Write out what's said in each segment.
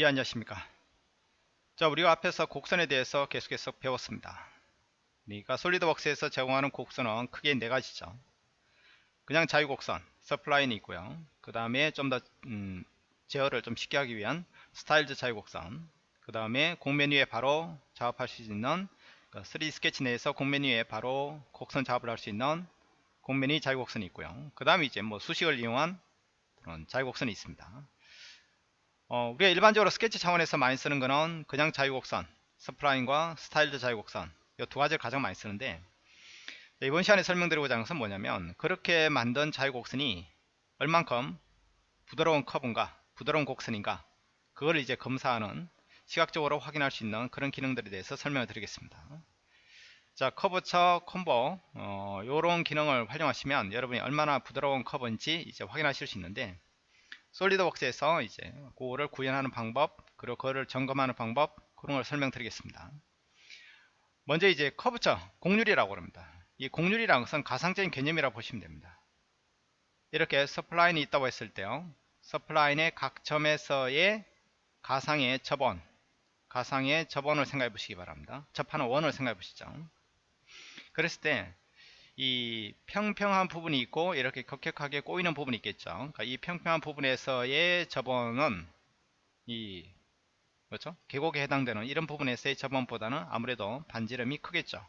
예 안녕하십니까? 자 우리가 앞에서 곡선에 대해서 계속해서 배웠습니다. 그러니까 솔리드웍스에서 제공하는 곡선은 크게 네 가지죠. 그냥 자유곡선 서플라인이 있고요. 그 다음에 좀더 음, 제어를 좀 쉽게 하기 위한 스타일즈 자유곡선. 그 다음에 공메뉴에 바로 작업할 수 있는 3D 그 스케치 내에서 공메뉴에 바로 곡선 작업을 할 수 있는 공메뉴 자유곡선이 있고요. 그 다음에 이제 뭐 수식을 이용한 그런 자유곡선이 있습니다 어, 우리가 일반적으로 스케치 차원에서 많이 쓰는 거는 그냥 자유곡선 spline과 styled 자유곡선 이 두 가지를 가장 많이 쓰는데 이번 시간에 설명드리고자 하는 것은 뭐냐면 그렇게 만든 자유곡선이 얼만큼 부드러운 커브인가 부드러운 곡선인가 그걸 이제 검사하는 시각적으로 확인할 수 있는 그런 기능들에 대해서 설명을 드리겠습니다. 자 curvature comb 어, 요런 기능을 활용하시면 여러분이 얼마나 부드러운 커브인지 이제 확인하실 수 있는데 SolidWorks에서 이제 그거를 구현하는 방법 그리고 그거를 점검하는 방법 그런 걸 설명드리겠습니다. 먼저 이제 커브처 공률이라고 합니다. 이 곡률이라는 것은 가상적인 개념이라고 보시면 됩니다. 이렇게 spline이 있다고 했을 때요. spline의 각 점에서의 가상의 접원 가상의 접원을 생각해 보시기 바랍니다. 접하는 원을 생각해 보시죠. 그랬을 때 이 평평한 부분이 있고 이렇게 급격하게 꼬이는 부분이 있겠죠. 그러니까 이 평평한 부분에서의 접원은 이 그렇죠? 계곡에 해당되는 이런 부분에서의 저번보다는 아무래도 반지름이 크겠죠.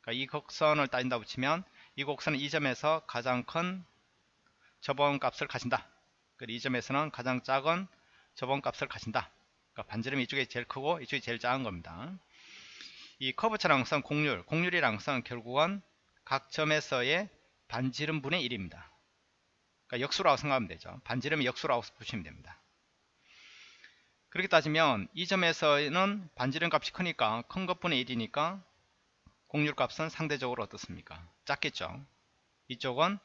그러니까 이 곡선을 따진다고 치면 이 곡선은 이 점에서 가장 큰 저번 값을 가진다. 그리고 이 점에서는 가장 작은 저번 값을 가진다. 그러니까 반지름이 이쪽이 제일 크고 이쪽이 제일 작은 겁니다. 이 커브차랑 선 공률, 공률이랑 선 결국은 각 점에서의 반지름 분의 1입니다. 그러니까 역수라고 생각하면 되죠. 반지름이 역수라고 보시면 됩니다. 그렇게 따지면 이 점에서는 반지름 값이 크니까 큰 것분의 1이니까 공률 값은 상대적으로 어떻습니까? 작겠죠. 이쪽은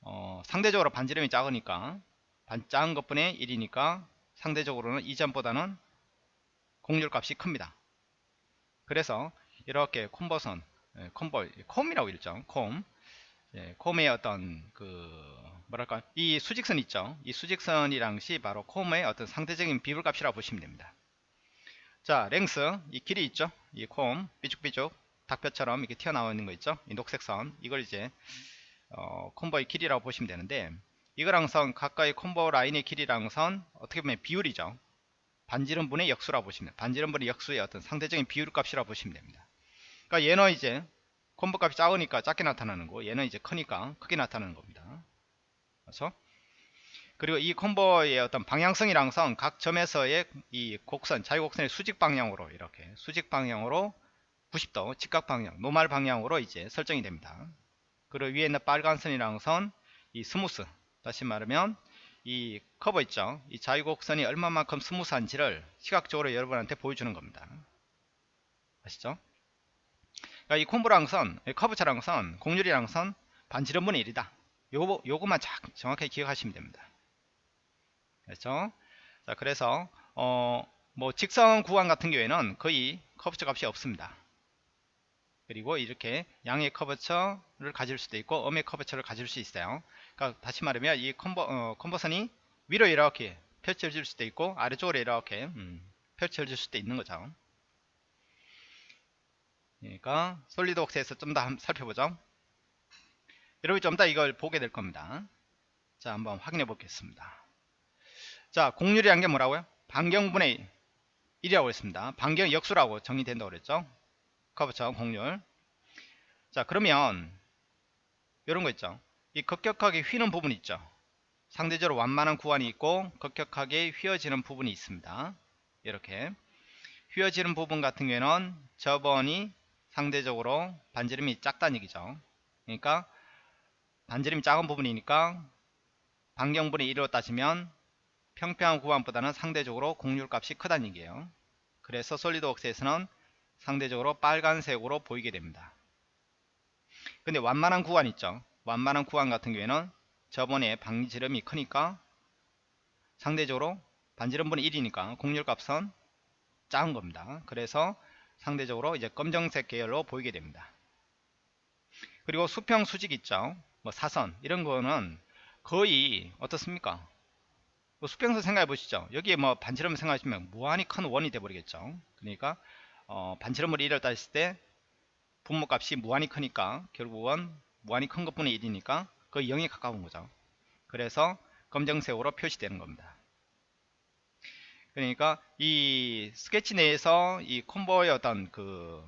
어, 상대적으로 반지름이 작으니까 반, 작은 것분의 1이니까 상대적으로는 이 점보다는 공률 값이 큽니다. 그래서 이렇게 콤버선 예, 콤보 콤이라고 읽죠. 콤 예, 콤의 어떤 그 뭐랄까 이 수직선 있죠. 이 수직선이랑 시 바로 콤의 어떤 상대적인 비율값이라고 보시면 됩니다. 자 랭스 이 길이 있죠. 이콤 삐죽삐죽 닭뼈처럼 이렇게 튀어나와 는거 있죠. 이 녹색 선. 이걸 이제 어, 콤보의 길이라고 보시면 되는데 이거랑 선 가까이 콤보 라인의 길이랑 선 어떻게 보면 비율이죠. 반지름분의 역수라고 보시면 반지름분의 역수의 어떤 상대적인 비율 값이라고 보시면 됩니다 그러니까 얘는 이제 comb 값이 작으니까 작게 나타나는 거. 얘는 이제 크니까 크게 나타나는 겁니다. 그렇죠? 그리고 이 comb의 어떤 방향성이라는 건 각 점에서의 이 곡선 자유곡선의 수직 방향으로 이렇게 수직 방향으로 90도 직각 방향 normal 방향으로 이제 설정이 됩니다. 그리고 위에 있는 빨간 선이라는 건 이 smooth 다시 말하면 이 커브 있죠? 이 자유곡선이 얼마만큼 smooth한지를 시각적으로 여러분한테 보여주는 겁니다. 아시죠 그러니까 이 comb라는 건, curvature라는 건, 곡률이라는 건 반지름분의 1이다. 요거, 요거만 정확하게 기억하시면 됩니다. 그렇죠? 자, 그래서, 어, 뭐, 직선 구간 같은 경우에는 거의 curvature 값이 없습니다. 그리고 이렇게 양의 curvature를 가질 수도 있고, 음의 curvature를 가질 수 있어요. 그러니까 다시 말하면 이 comb, 어, comb선이 위로 이렇게 펼쳐질 수도 있고, 아래쪽으로 이렇게, 음, 펼쳐질 수도 있는 거죠. 그러니까 솔리드웍스에서 좀 더 살펴보죠. 여러분이 좀 더 이걸 보게 될 겁니다. 자 한번 확인해 보겠습니다. 자 공률이란 게 뭐라고요? 반경분의 1이라고 했습니다. 반경 역수라고 정의된다고 그랬죠. 커브처 공률. 자 그러면 이런 거 있죠. 이 급격하게 휘는 부분이 있죠. 상대적으로 완만한 구간이 있고 급격하게 휘어지는 부분이 있습니다. 이렇게 휘어지는 부분 같은 경우에는 저번이 상대적으로 반지름이 작다는 얘기죠. 그러니까 반지름이 작은 부분이니까 반경분의 1로 따지면 평평한 구간보다는 상대적으로 공률값이 크다는 얘기예요. 그래서 솔리드웍스에서는 상대적으로 빨간색으로 보이게 됩니다. 근데 완만한 구간 있죠. 완만한 구간 같은 경우에는 저번에 반지름이 크니까 상대적으로 반지름분의 1이니까 공률값은 작은 겁니다. 그래서 상대적으로 이제 검정색 계열로 보이게 됩니다. 그리고 수평 수직 있죠. 뭐 사선 이런 거는 거의 어떻습니까? 뭐 수평선 생각해 보시죠. 여기에 뭐 반지름 생각하시면 무한히 큰 원이 돼 버리겠죠. 그러니까 어, 반지름을 1을 따질 때 분모값이 무한히 크니까 결국은 무한히 큰 것분의 1이니까 그 0에 가까운 거죠. 그래서 검정색으로 표시되는 겁니다. 그러니까 이 스케치 내에서 이 콤보의 어떤 그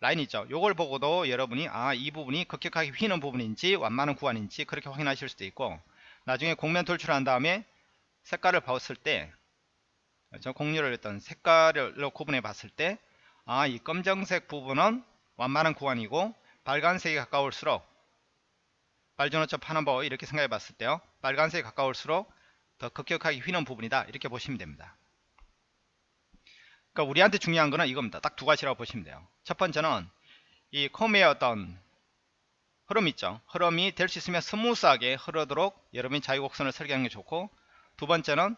라인 있죠. 요걸 보고도 여러분이 아 이 부분이 급격하게 휘는 부분인지 완만한 구간인지 그렇게 확인하실 수도 있고 나중에 공면 돌출한 다음에 색깔을 봤을 때 저 공유를 했던 색깔로 구분해 봤을 때 아 이 검정색 부분은 완만한 구간이고 빨간색이 가까울수록 빨주노초 파남보 이렇게 생각해 봤을 때요 빨간색이 가까울수록 더 급격하게 휘는 부분이다. 이렇게 보시면 됩니다. 그러니까 우리한테 중요한 거는 이겁니다. 딱 두 가지라고 보시면 돼요. 첫 번째는 이 comb의 어떤 흐름 있죠. 흐름이 될 수 있으면 스무스하게 흐르도록 여러분이 자유곡선을 설계하는 게 좋고 두 번째는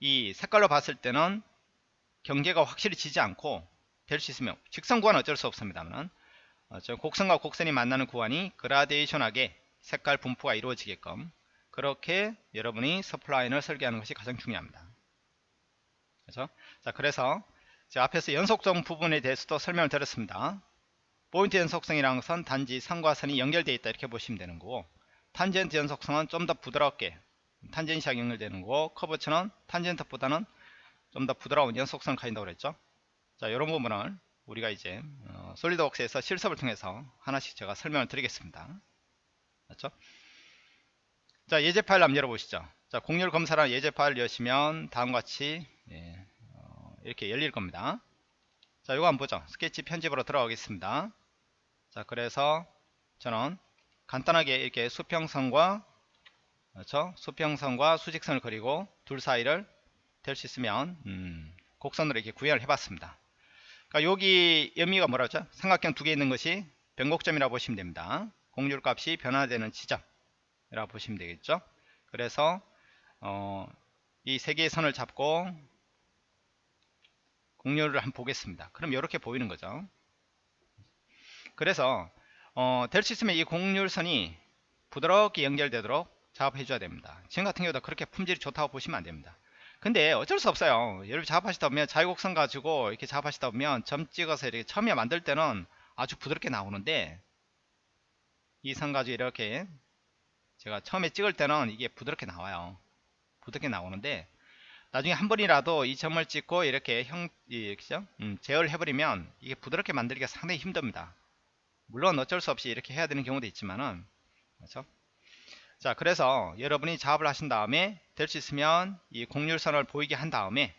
이 색깔로 봤을 때는 경계가 확실히 지지 않고 될 수 있으면 직선 구간은 어쩔 수 없습니다만 어, 곡선과 곡선이 만나는 구간이 그라데이션하게 색깔 분포가 이루어지게끔 그렇게 여러분이 서플라인을 설계하는 것이 가장 중요합니다. 그렇죠? 자, 그래서 앞에서 연속성 부분에 대해서도 설명을 드렸습니다. 포인트 연속성이라는 것은 단지 선과 선이 연결되어 있다 이렇게 보시면 되는 거고 탄젠트 연속성은 좀 더 부드럽게 탄젠시하게 연결되는 거고 커브처는 탄젠트보다는 좀 더 부드러운 연속성을 가진다고 그랬죠. 자, 이런 부분을 우리가 이제 어, 솔리드웍스에서 실습을 통해서 하나씩 제가 설명을 드리겠습니다. 맞죠? 자 예제 파일 한번 열어보시죠. 자 공률 검사라는 예제 파일 여시면 다음과 같이 예, 어, 이렇게 열릴 겁니다. 자 이거 한번 보죠. 스케치 편집으로 들어가겠습니다. 자 그래서 저는 간단하게 이렇게 수평선과 그렇죠? 수평선과 수직선을 그리고 둘 사이를 될 수 있으면 음, 곡선으로 이렇게 구현을 해봤습니다. 그러니까 여기 의미가 뭐라죠? 삼각형 두 개 있는 것이 변곡점이라고 보시면 됩니다. 공률 값이 변화되는 지점이 라고 보시면 되겠죠. 그래서 어, 이 세 개의 선을 잡고 공률을 한번 보겠습니다. 그럼 이렇게 보이는 거죠. 그래서 어, 될 수 있으면 이 공률선이 부드럽게 연결되도록 작업해 줘야 됩니다. 지금 같은 경우도 그렇게 품질이 좋다고 보시면 안 됩니다. 근데 어쩔 수 없어요. 여러분 작업하시다 보면 자유곡선 가지고 이렇게 작업하시다 보면 점 찍어서 이렇게 처음에 만들 때는 아주 부드럽게 나오는데 이 선 가지고 이렇게 제가 처음에 찍을 때는 이게 부드럽게 나와요. 부드럽게 나오는데 나중에 한 번이라도 이 점을 찍고 이렇게 형, 이, 그죠? 음, 제어를 해버리면 이게 부드럽게 만들기가 상당히 힘듭니다. 물론 어쩔 수 없이 이렇게 해야 되는 경우도 있지만은, 그렇죠? 자 그래서 여러분이 작업을 하신 다음에 될 수 있으면 이 공률선을 보이게 한 다음에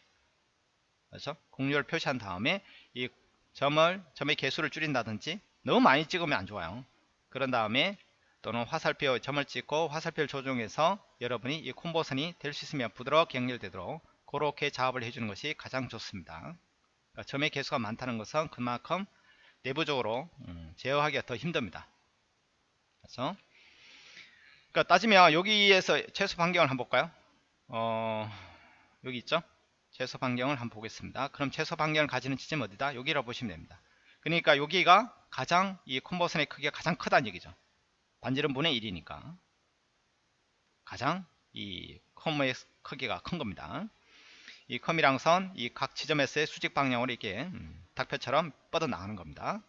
그렇죠? 공률을 표시한 다음에 이 점을 점의 개수를 줄인다든지 너무 많이 찍으면 안 좋아요 그런 다음에 또는 화살표 점을 찍고 화살표를 조정해서 여러분이 이 콤보선이 될 수 있으면 부드럽게 연결되도록 그렇게 작업을 해주는 것이 가장 좋습니다 그러니까 점의 개수가 많다는 것은 그만큼 내부적으로 음, 제어하기가 더 힘듭니다 그렇죠? 그러니까 따지면 여기에서 최소 반경을 한번 볼까요? 어, 여기 있죠? 최소 반경을 한번 보겠습니다. 그럼 최소 반경을 가지는 지점이 어디다? 여기라고 보시면 됩니다. 그러니까 여기가 가장 이 컨버선의 크기가 가장 크다는 얘기죠. 반지름 분의 1이니까 가장 이 컴의 크기가 큰 겁니다. 이 컴이랑 선, 이 각 지점에서의 수직 방향으로 이렇게 음, 닭표처럼 뻗어 나가는 겁니다.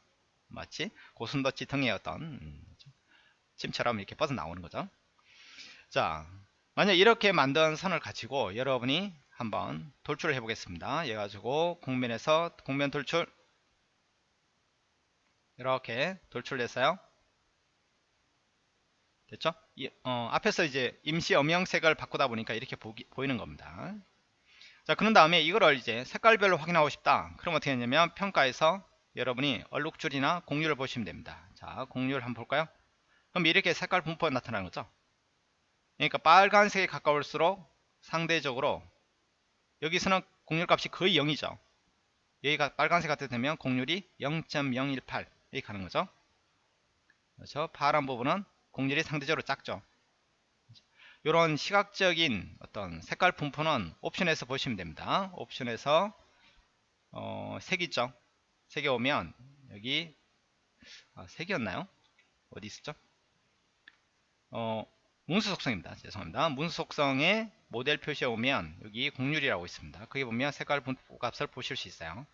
마치 고순도치 등의 어떤 음, 침처럼 이렇게 뻗어 나오는 거죠. 자, 만약 이렇게 만든 선을 가지고 여러분이 한번 돌출을 해 보겠습니다. 얘 가지고 공면에서 공면 돌출 이렇게 돌출했어요. 됐죠? 이, 어, 앞에서 이제 임시 음영색을 바꾸다 보니까 이렇게 보기, 보이는 겁니다. 자, 그런 다음에 이거를 이제 색깔별로 확인하고 싶다. 그럼 어떻게 했냐면 평가에서 여러분이 얼룩줄이나 공률을 보시면 됩니다. 자, 공률 한번 볼까요? 그럼 이렇게 색깔 분포가 나타나는 거죠. 그러니까 빨간색에 가까울수록 상대적으로 여기서는 공률값이 거의 0이죠. 여기가 빨간색 같은 되면 공률이 0.018 이렇게 가는 거죠. 그렇죠. 파란 부분은 공률이 상대적으로 작죠. 이런 시각적인 어떤 색깔 분포는 옵션에서 보시면 됩니다. 옵션에서 어, 색 있죠. 색에 오면 여기 아, 색이었나요? 어디 있었죠? 어, 문수 속성입니다. 죄송합니다. 문수 속성에 모델 표시에 오면 여기 공률이라고 있습니다. 거기 보면 색깔 분포 값을 보실 수 있어요.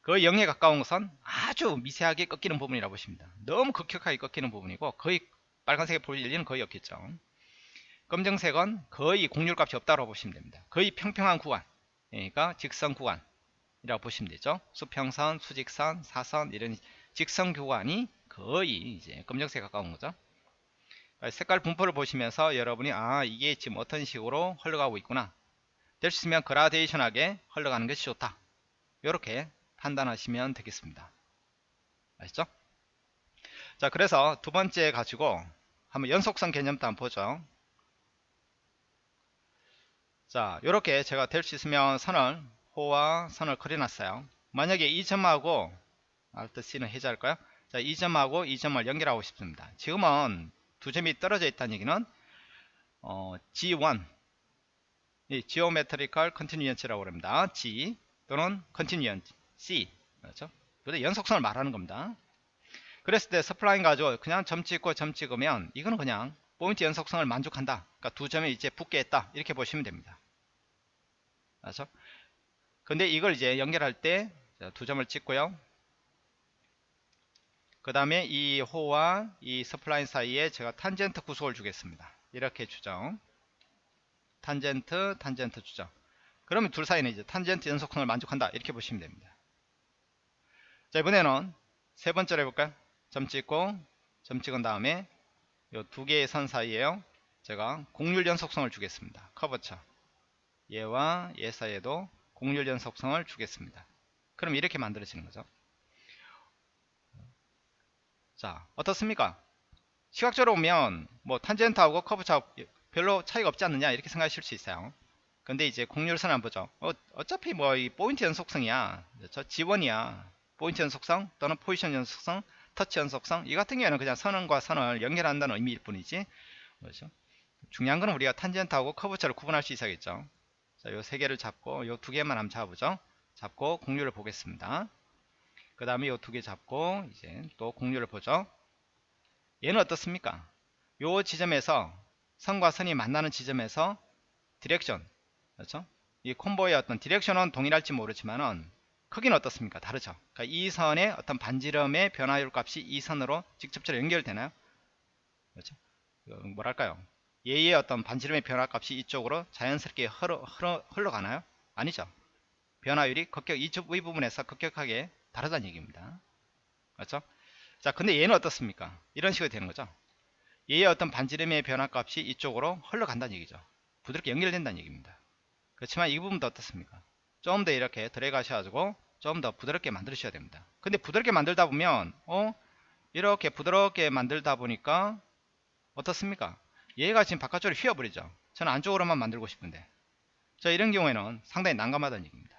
그 0에 가까운 것은 아주 미세하게 꺾이는 부분이라고 보십니다. 너무 극격하게 꺾이는 부분이고 거의 빨간색에 볼 일은 거의 없겠죠. 검정색은 거의 공률값이 없다고 보시면 됩니다. 거의 평평한 구간, 그러니까 직선 구간이라고 보시면 되죠. 수평선, 수직선, 사선 이런 직선 구간이 거의 이제 검정색에 가까운 거죠. 색깔 분포를 보시면서 여러분이 아 이게 지금 어떤 식으로 흘러가고 있구나 될 수 있으면 그라데이션하게 흘러가는 것이 좋다 이렇게 판단하시면 되겠습니다 아시죠? 자 그래서 두 번째 가지고 한번 연속성 개념도 한번 보죠 자 이렇게 제가 될 수 있으면 선을 호와 선을 그려놨어요 만약에 이 점하고 Alt C는 해제할까요? 자, 이 점하고 이 점을 연결하고 싶습니다. 지금은 두 점이 떨어져 있다는 얘기는 어, G1 이 Geometrical Continuance라고 합니다. G 또는 Continuance C 그렇죠? 근데 연속성을 말하는 겁니다. 그랬을 때 spline 가지고 그냥 점 찍고 점 찍으면 이거는 그냥 포인트 연속성을 만족한다. 그러니까 두 점이 이제 붙게 했다. 이렇게 보시면 됩니다. 그렇죠? 근데 이걸 이제 연결할 때 두 점을 찍고요. 그 다음에 이 호와 이 spline 사이에 제가 탄젠트 구속을 주겠습니다. 이렇게 주죠. 탄젠트, 탄젠트 주죠. 그러면 둘 사이는 이제 탄젠트 연속성을 만족한다. 이렇게 보시면 됩니다. 자, 이번에는 세 번째로 해볼까요? 점 찍고, 점 찍은 다음에 이 두 개의 선 사이에요. 제가 공률 연속성을 주겠습니다. 커버처. 얘와 얘 사이에도 공률 연속성을 주겠습니다. 그럼 이렇게 만들어지는 거죠. 자 어떻습니까 시각적으로 보면 뭐 탄젠트하고 커브차 별로 차이가 없지 않느냐 이렇게 생각하실 수 있어요 근데 이제 공률선 한번 보죠 어, 어차피 뭐 이 포인트 연속성이야 저 지원이야 포인트 연속성 또는 포지션 연속성 터치 연속성 이 같은 경우에는 그냥 선과 선을 연결한다는 의미일 뿐이지 그렇죠 중요한 거는 우리가 탄젠트하고 커브차를 구분할 수 있어야겠죠 자, 요 세 개를 잡고 요 두 개만 한번 잡아보죠 잡고 공률을 보겠습니다 그 다음에 이두개 잡고 이제 또 곡률을 보죠. 얘는 어떻습니까? 요 지점에서 선과 선이 만나는 지점에서 direction 그렇죠? 이 comb의 어떤 direction은 동일할지 모르지만은 크기는 어떻습니까? 다르죠. 그러니까 이 선의 어떤 반지름의 변화율 값이 이 선으로 직접적으로 연결되나요? 그렇죠? 뭐랄까요? 얘의 어떤 반지름의 변화 값이 이쪽으로 자연스럽게 흘러, 흘러, 흘러가나요? 아니죠. 변화율이 급격 이쪽 의 부분에서 급격하게 다르다는 얘기입니다. 그렇죠? 자, 근데 얘는 어떻습니까? 이런 식으로 되는 거죠. 얘의 어떤 반지름의 변화 값이 이쪽으로 흘러간다는 얘기죠. 부드럽게 연결된다는 얘기입니다. 그렇지만 이 부분도 어떻습니까? 좀 더 이렇게 들어가셔가지고 좀 더 부드럽게 만드셔야 됩니다. 근데 부드럽게 만들다 보면 어 이렇게 부드럽게 만들다 보니까 어떻습니까? 얘가 지금 바깥쪽으로 휘어버리죠. 저는 안쪽으로만 만들고 싶은데 자 이런 경우에는 상당히 난감하다는 얘기입니다.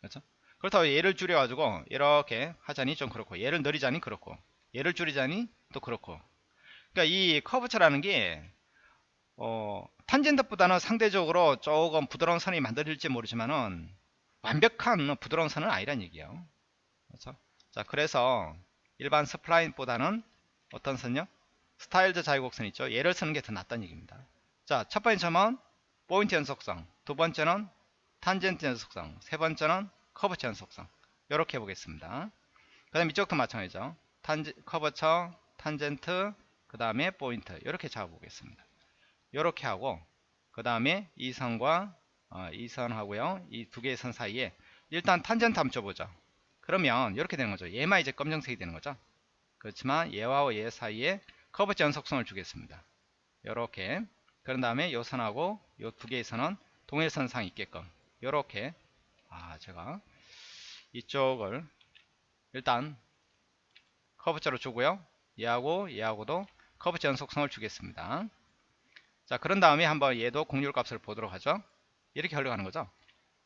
그렇죠? 그렇다고 얘를 줄여가지고 이렇게 하자니 좀 그렇고 얘를 늘리자니 그렇고 얘를 줄이자니 또 그렇고 그러니까 이 커브처라는 게 어, 탄젠트보다는 상대적으로 조금 부드러운 선이 만들어질지 모르지만은 완벽한 부드러운 선은 아니란 얘기예요. 그렇죠? 자 그래서 일반 spline보다는 어떤 선요? styled 자유곡선 있죠. 얘를 쓰는 게 더 낫다는 얘기입니다. 자 첫 번째 점은 포인트 연속성. 두 번째는 탄젠트 연속성. 세 번째는 curvature 연속성. 이렇게 해보겠습니다. 그 다음 이쪽도 마찬가지죠. 탄지, curvature 탄젠트 그 다음에 포인트. 이렇게 잡아보겠습니다 이렇게 하고 그 다음에 이 선과 어, 이 선하고요. 이 두 개의 선 사이에 일단 탄젠트 한번 줘보죠. 그러면 이렇게 되는 거죠. 얘만 이제 검정색이 되는 거죠. 그렇지만 얘와 얘 사이에 커버처 연속성을 주겠습니다. 이렇게. 그런 다음에 이 선하고 이두 개의 선은 동일선상 있게끔 이렇게. 아 제가 이쪽을 일단 커브자로 주고요. 얘하고 얘하고도 커브자 연속성을 주겠습니다 자 그런 다음에 한번 얘도 공률 값을 보도록 하죠. 이렇게 흘러가는 거죠.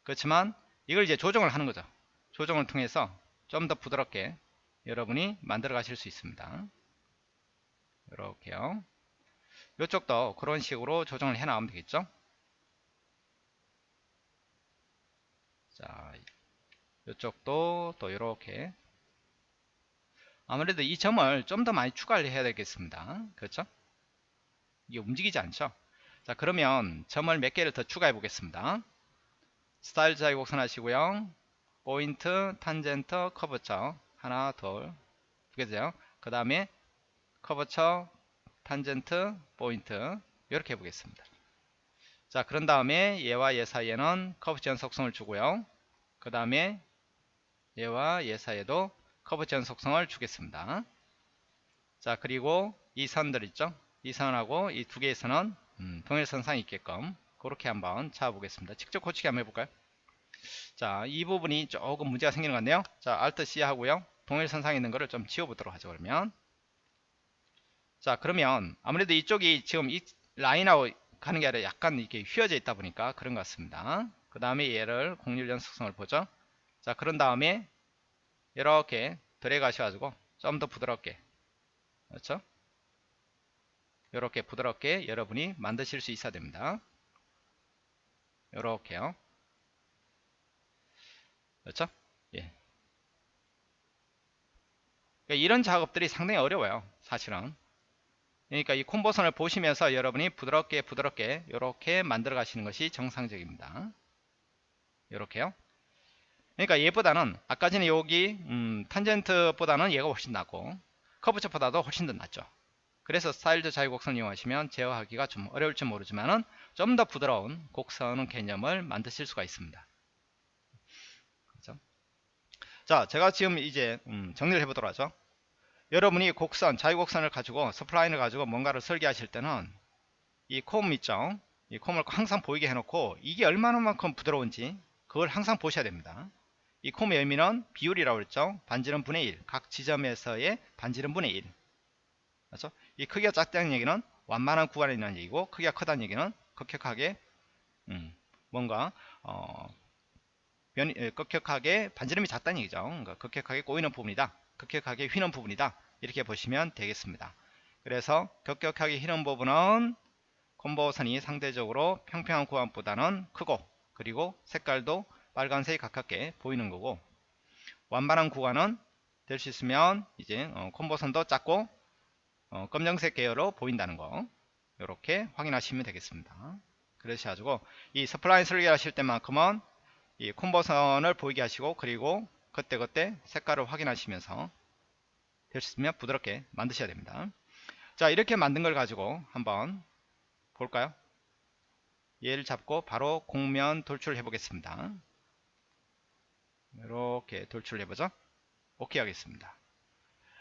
그렇지만 이걸 이제 조정을 하는 거죠. 조정을 통해서 좀 더 부드럽게 여러분이 만들어 가실 수 있습니다. 이렇게요. 이쪽도 그런 식으로 조정을 해 나가면 되겠죠? 자 이쪽도 또 이렇게. 아무래도 이 점을 좀 더 많이 추가를 해야 되겠습니다. 그렇죠 이게 움직이지 않죠? 자 그러면 점을 몇 개를 더 추가해 보겠습니다. 스타일 자유곡선 하시고요. 포인트 탄젠트 curvature. 하나 둘두 개죠 그 다음에 curvature 탄젠트 포인트. 이렇게 해보겠습니다. 자 그런 다음에 얘와 얘 사이에는 curvature 연속성을 주고요. 그 다음에 얘와 얘 사이에도 curvature 연속성을 주겠습니다. 자 그리고 이 선들 있죠 이 선하고 이 두 개의 선은 음, 동일선상이 있게끔 그렇게 한번 잡아보겠습니다. 직접 고치기 한번 해볼까요? 자 이 부분이 조금 문제가 생기는 것 같네요. 자 Alt C 하고요. 동일선상에 있는 거를 좀 지워보도록 하죠 그러면. 자 그러면 아무래도 이쪽이 지금 이 라인하고 가는 게 아니라 약간 이렇게 휘어져 있다 보니까 그런 것 같습니다. 그 다음에 얘를 공률 연 속성을 보죠. 자 그런 다음에 이렇게 들어가셔가지고 좀 더 부드럽게. 그렇죠 이렇게 부드럽게 여러분이 만드실 수 있어야 됩니다. 이렇게요. 그렇죠? 예. 그러니까 이런 작업들이 상당히 어려워요 사실은. 그러니까 이 콤보선을 보시면서 여러분이 부드럽게 부드럽게 이렇게 만들어 가시는 것이 정상적입니다. 이렇게요. 그러니까 얘보다는 아까 전에 여기 음, 탄젠트보다는 얘가 훨씬 낫고 커브처보다도 훨씬 더 낫죠 그래서 styled 자유 곡선 이용하시면 제어하기가 좀 어려울지 모르지만 좀 더 부드러운 곡선 개념을 만드실 수가 있습니다 그렇죠? 자 제가 지금 이제 음, 정리를 해보도록 하죠 여러분이 곡선, 자유곡선을 가지고 spline을 가지고 뭔가를 설계하실 때는 이 콤 있죠. 이 콤을 항상 보이게 해놓고 이게 얼마나만큼 부드러운지 그걸 항상 보셔야 됩니다. 이 콤의 의미는 비율이라고 했죠. 반지름 분의 1. 각 지점에서의 반지름 분의 1. 그렇죠? 이 크기가 작다는 얘기는 완만한 구간에 있는 얘기고 크기가 크다는 얘기는 급격하게 음, 뭔가 어, 변이, 급격하게 반지름이 작다는 얘기죠. 그러니까 급격하게 꼬이는 부분이다. 급격하게 휘는 부분이다. 이렇게 보시면 되겠습니다. 그래서 급격하게 휘는 부분은 comb선이 상대적으로 평평한 구간보다는 크고 그리고 색깔도 빨간색이 가깝게 보이는 거고 완만한 구간은 될 수 있으면 이제 어, comb선도 작고 어, 검정색 계열로 보인다는 거. 이렇게 확인하시면 되겠습니다. 그러셔가지고 이 spline 설계하실 때만큼은 이 comb선을 보이게 하시고 그리고 그때 그때 색깔을 확인하시면서 될 수 있으면 부드럽게 만드셔야 됩니다. 자 이렇게 만든 걸 가지고 한번 볼까요? 얘를 잡고 바로 공면 돌출을 해 보겠습니다. 이렇게 돌출을 해보죠. 오케이 하겠습니다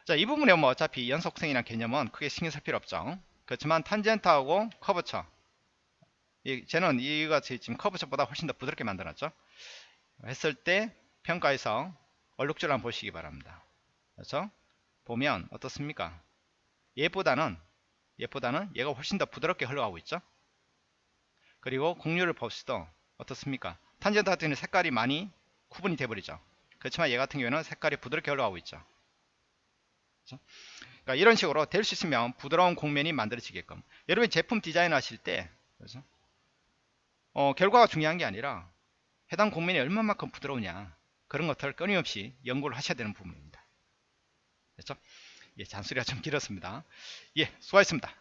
자 이 부분에 뭐 어차피 연속성이나 개념은 크게 신경 쓸 필요 없죠 그렇지만 탄젠트하고 커브처 이, 쟤는 이가 지금 커브처보다 훨씬 더 부드럽게 만들었죠 했을 때 평가에서 얼룩줄 한번 보시기 바랍니다. 그렇죠? 보면 어떻습니까? 얘보다는 얘보다는 얘가 훨씬 더 부드럽게 흘러가고 있죠? 그리고 공률을 봅시다. 어떻습니까? 탄젠트 같은 경우는 색깔이 많이 구분이 돼버리죠. 그렇지만 얘 같은 경우에는 색깔이 부드럽게 흘러가고 있죠. 그렇죠? 그러니까 이런 식으로 될 수 있으면 부드러운 곡면이 만들어지게끔 여러분 제품 디자인 하실 때 그렇죠? 어, 결과가 중요한 게 아니라 해당 곡면이 얼마만큼 부드러우냐 그런 것들 끊임없이 연구를 하셔야 되는 부분입니다. 됐죠? 예, 잔소리가 좀 길었습니다. 예, 수고하셨습니다.